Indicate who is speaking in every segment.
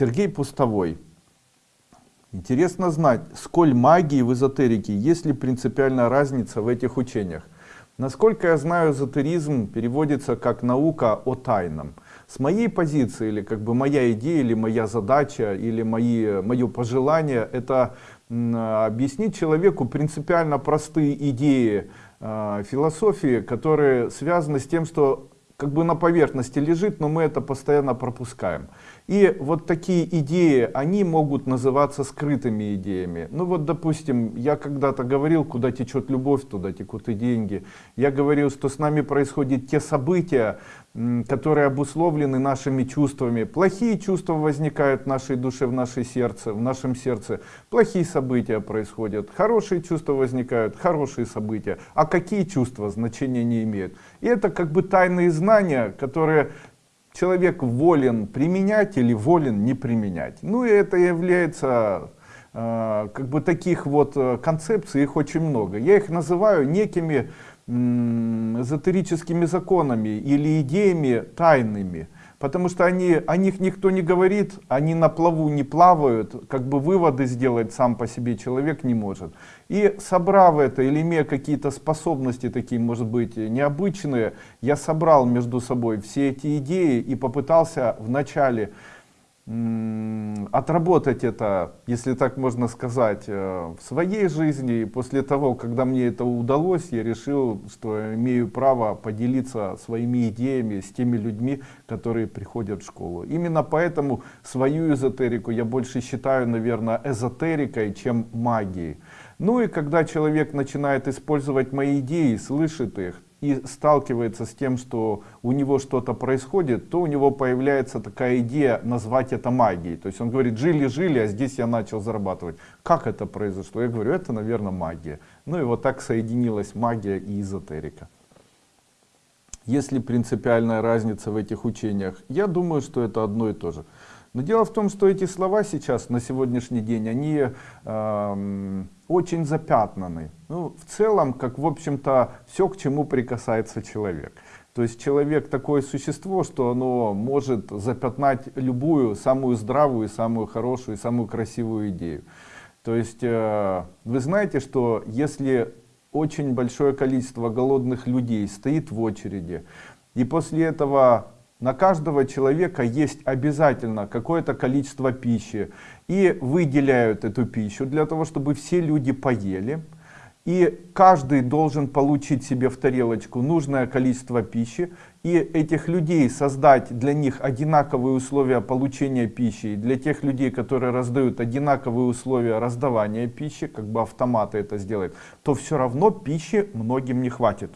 Speaker 1: Сергей Пустовой. Интересно знать, сколь магии в эзотерике, есть ли принципиальная разница в этих учениях. Насколько я знаю, эзотеризм переводится как наука о тайном. С моей позиции, или как бы моя идея, или моя задача, или мои, мое пожелание, это объяснить человеку принципиально простые идеи э, философии, которые связаны с тем, что как бы на поверхности лежит, но мы это постоянно пропускаем. И вот такие идеи, они могут называться скрытыми идеями. Ну вот, допустим, я когда-то говорил, куда течет любовь, туда текут и деньги. Я говорил, что с нами происходят те события, которые обусловлены нашими чувствами. Плохие чувства возникают в нашей душе, в нашей сердце, в нашем сердце. Плохие события происходят. Хорошие чувства возникают, хорошие события. А какие чувства значения не имеют. И это как бы тайные знания, которые человек волен применять или волен не применять. Ну и это является э, как бы таких вот э, концепций, их очень много. Я их называю некими эзотерическими законами или идеями тайными. Потому что они, о них никто не говорит, они на плаву не плавают, как бы выводы сделать сам по себе человек не может. И собрав это или имея какие-то способности такие, может быть, необычные, я собрал между собой все эти идеи и попытался вначале отработать это, если так можно сказать, э, в своей жизни. И после того, когда мне это удалось, я решил, что имею право поделиться своими идеями с теми людьми, которые приходят в школу. Именно поэтому свою эзотерику я больше считаю, наверное, эзотерикой, чем магией. Ну и когда человек начинает использовать мои идеи, слышит их, и сталкивается с тем, что у него что-то происходит, то у него появляется такая идея назвать это магией. То есть он говорит, жили-жили, а здесь я начал зарабатывать. Как это произошло? Я говорю, это, наверное, магия. Ну и вот так соединилась магия и эзотерика. Есть ли принципиальная разница в этих учениях? Я думаю, что это одно и то же. Но дело в том, что эти слова сейчас, на сегодняшний день, они э, очень запятнаны. Ну, в целом, как в общем-то, все, к чему прикасается человек. То есть человек такое существо, что оно может запятнать любую, самую здравую, самую хорошую, самую красивую идею. То есть э, вы знаете, что если очень большое количество голодных людей стоит в очереди, и после этого на каждого человека есть обязательно какое-то количество пищи. И выделяют эту пищу для того, чтобы все люди поели. И каждый должен получить себе в тарелочку нужное количество пищи. И этих людей создать для них одинаковые условия получения пищи. И для тех людей, которые раздают одинаковые условия раздавания пищи, как бы автоматы это сделают, то все равно пищи многим не хватит.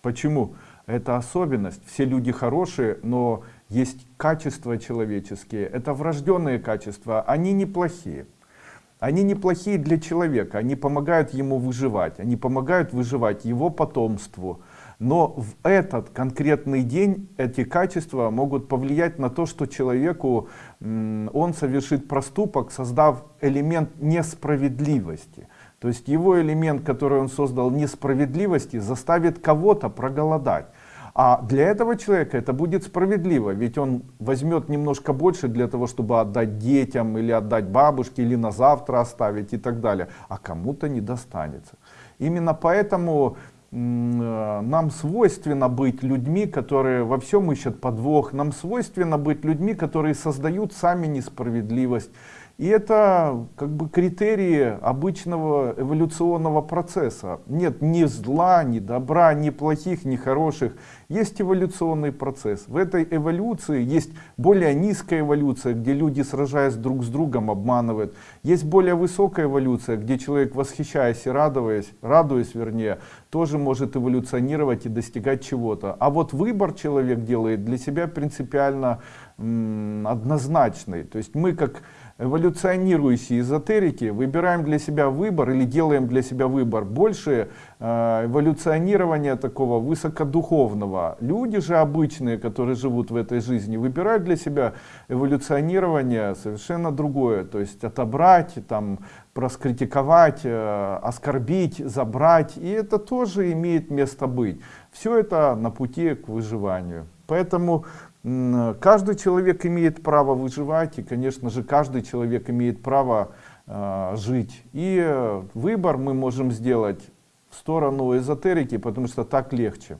Speaker 1: Почему? Это особенность. Все люди хорошие, но есть качества человеческие, это врожденные качества, они неплохие. Они неплохие для человека, они помогают ему выживать, они помогают выживать его потомству. Но в этот конкретный день эти качества могут повлиять на то, что человеку он совершит проступок, создав элемент несправедливости. То есть его элемент, который он создал несправедливости, заставит кого-то проголодать. А для этого человека это будет справедливо, ведь он возьмет немножко больше для того, чтобы отдать детям, или отдать бабушке, или на завтра оставить и так далее. А кому-то не достанется. Именно поэтому э, нам свойственно быть людьми, которые во всем ищут подвох. Нам свойственно быть людьми, которые создают сами несправедливость. И это как бы критерии обычного эволюционного процесса. Нет ни зла, ни добра, ни плохих, ни хороших. Есть эволюционный процесс. В этой эволюции есть более низкая эволюция, где люди, сражаясь друг с другом, обманывают. Есть более высокая эволюция, где человек, восхищаясь и радуясь, радуясь вернее, тоже может эволюционировать и достигать чего-то. А вот выбор человек делает для себя принципиально однозначный. То есть мы как эволюционирующие эзотерики выбираем для себя выбор или делаем для себя выбор больше э, эволюционирования такого высокодуховного. Люди же обычные, которые живут в этой жизни, выбирают для себя эволюционирование совершенно другое. То есть отобрать, там, проскритиковать, э, оскорбить, забрать. И это тоже имеет место быть. Все это на пути к выживанию. Поэтому Каждый человек имеет право выживать, и, конечно же, каждый человек имеет право э, жить. И выбор мы можем сделать в сторону эзотерики, потому что так легче.